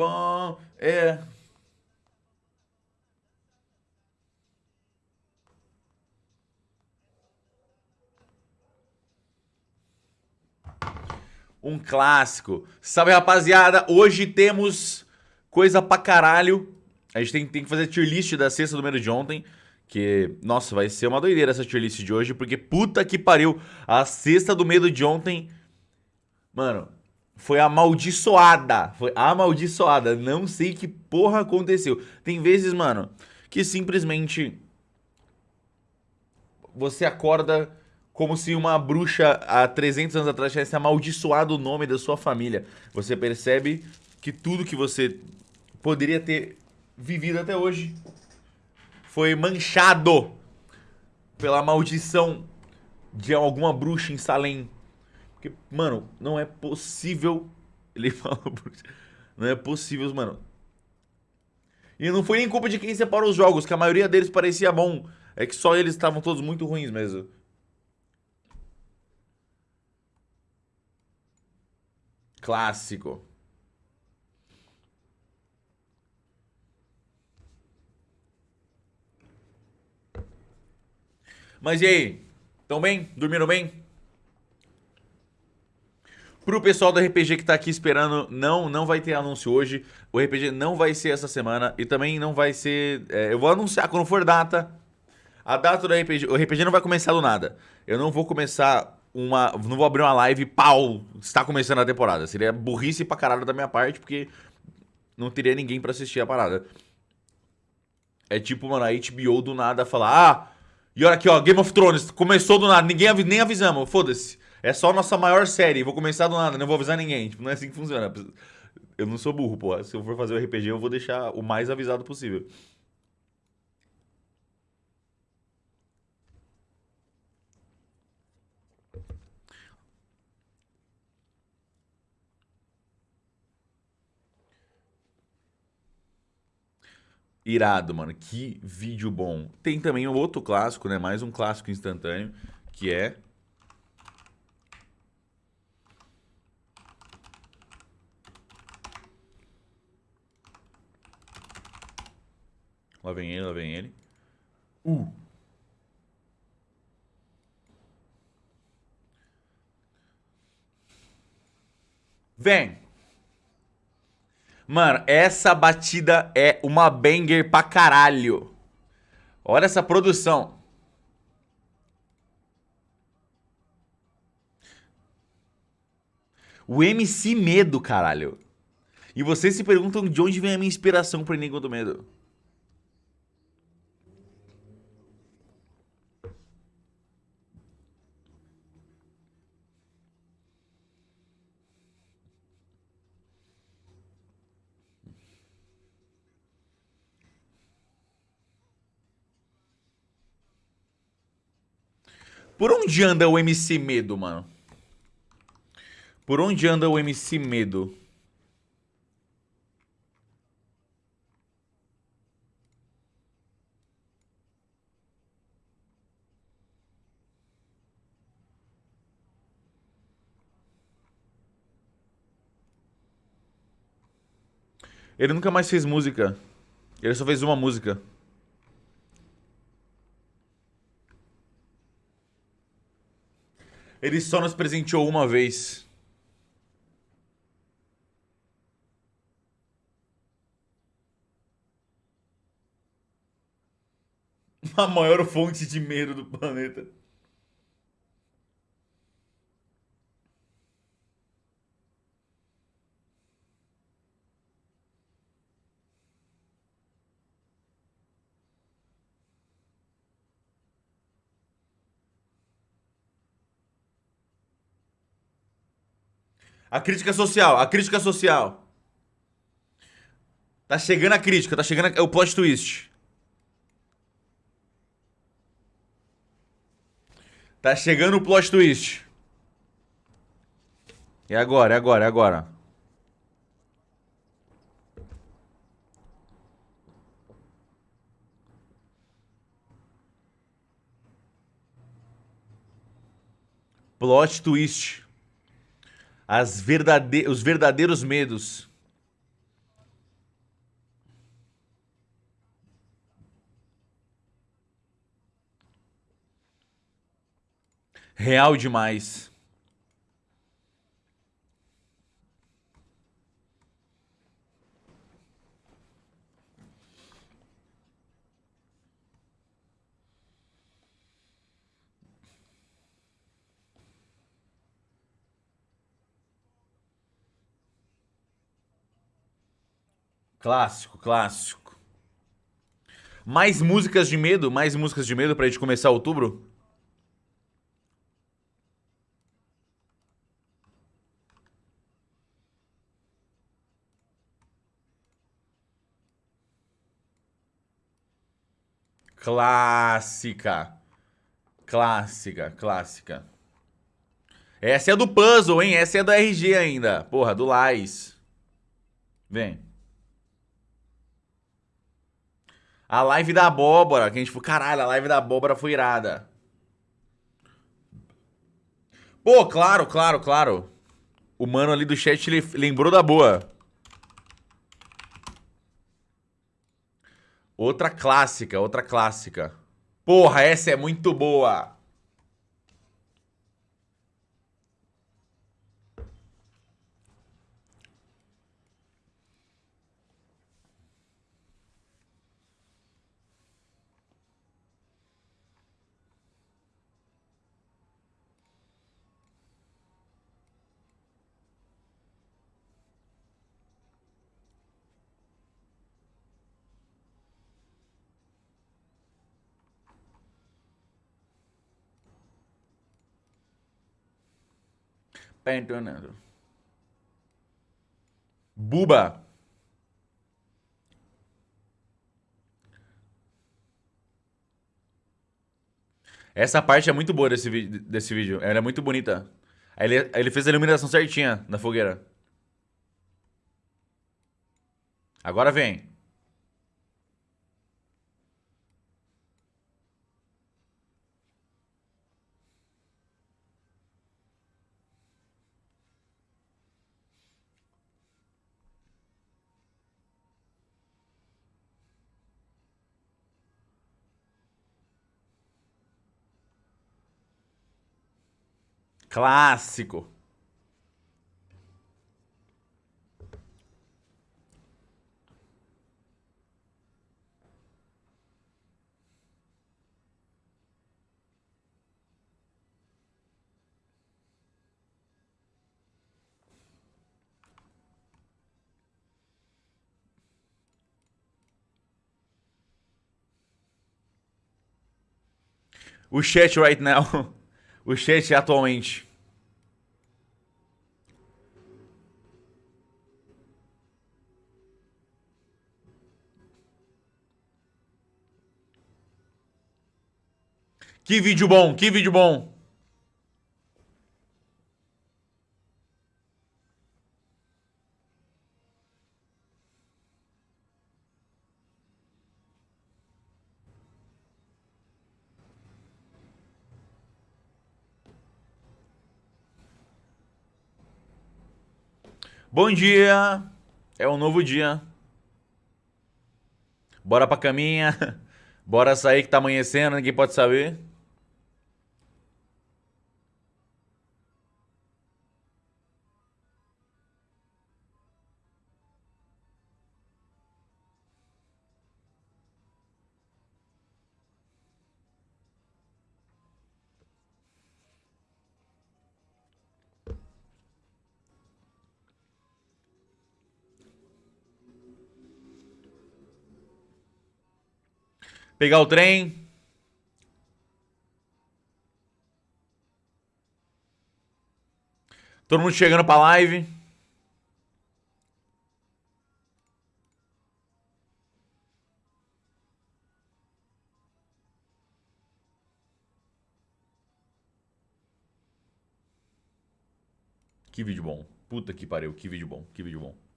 bom. É. Um clássico. Salve, rapaziada. Hoje temos coisa pra caralho. A gente tem, tem que fazer tier list da sexta do número de ontem. Que, nossa, vai ser uma doideira essa tier list de hoje, porque puta que pariu. A sexta do medo de ontem, mano, foi amaldiçoada. Foi amaldiçoada. Não sei que porra aconteceu. Tem vezes, mano, que simplesmente você acorda como se uma bruxa há 300 anos atrás tivesse amaldiçoado o nome da sua família. Você percebe que tudo que você poderia ter vivido até hoje foi manchado pela maldição de alguma bruxa em Salem. Porque, mano, não é possível. Ele fala, não é possível, mano. E não foi nem culpa de quem separou os jogos, que a maioria deles parecia bom. É que só eles estavam todos muito ruins mesmo. Clássico. Mas e aí? Tão bem? Dormiram bem? Pro pessoal do RPG que tá aqui esperando, não, não vai ter anúncio hoje. O RPG não vai ser essa semana e também não vai ser... É, eu vou anunciar quando for data. A data do RPG... O RPG não vai começar do nada. Eu não vou começar uma... Não vou abrir uma live, pau, está começando a temporada. Seria burrice pra caralho da minha parte, porque não teria ninguém pra assistir a parada. É tipo, mano, a HBO do nada falar... Ah, e olha aqui, ó, Game of Thrones, começou do nada, ninguém nem avisamos, foda-se. É só nossa maior série, vou começar do nada, não vou avisar ninguém. Tipo, não é assim que funciona. Eu não sou burro, pô. Se eu for fazer o RPG, eu vou deixar o mais avisado possível. Irado, mano. Que vídeo bom. Tem também um outro clássico, né? Mais um clássico instantâneo, que é... Lá vem ele, lá vem ele. Uh! Vem! Mano, essa batida é uma banger pra caralho. Olha essa produção. O MC Medo, caralho. E vocês se perguntam de onde vem a minha inspiração pro Enigma do Medo. Por onde anda o MC Medo, mano? Por onde anda o MC Medo? Ele nunca mais fez música. Ele só fez uma música. Ele só nos presenteou uma vez. A maior fonte de medo do planeta. A crítica social, a crítica social. Tá chegando a crítica, tá chegando. É o plot twist. Tá chegando o plot twist. É agora, é agora, é agora. Plot twist as verdade... os verdadeiros medos. Real demais. Clássico, clássico. Mais músicas de medo? Mais músicas de medo pra gente começar outubro? Clássica. Clássica, clássica. Essa é do puzzle, hein? Essa é do RG ainda. Porra, do Lais. Vem. A live da abóbora, que a gente falou, caralho, a live da abóbora foi irada. Pô, claro, claro, claro. O mano ali do chat lembrou da boa. Outra clássica, outra clássica. Porra, essa é muito boa. Pentonando. Buba. Essa parte é muito boa desse, desse vídeo. Ela é muito bonita. Ele, ele fez a iluminação certinha na fogueira. Agora vem. Clássico. O chat right now o chat atualmente. Que vídeo bom, que vídeo bom. Bom dia! É um novo dia. Bora pra caminha. Bora sair que tá amanhecendo, ninguém pode saber. Pegar o trem. Todo mundo chegando pra live. Que vídeo bom. Puta que pariu, que vídeo bom, que vídeo bom.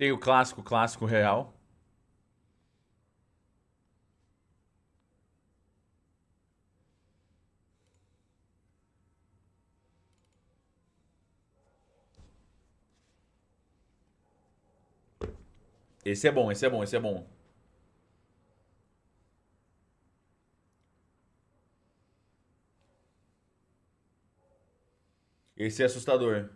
Tem o clássico, clássico real. Esse é bom, esse é bom, esse é bom. Esse é assustador.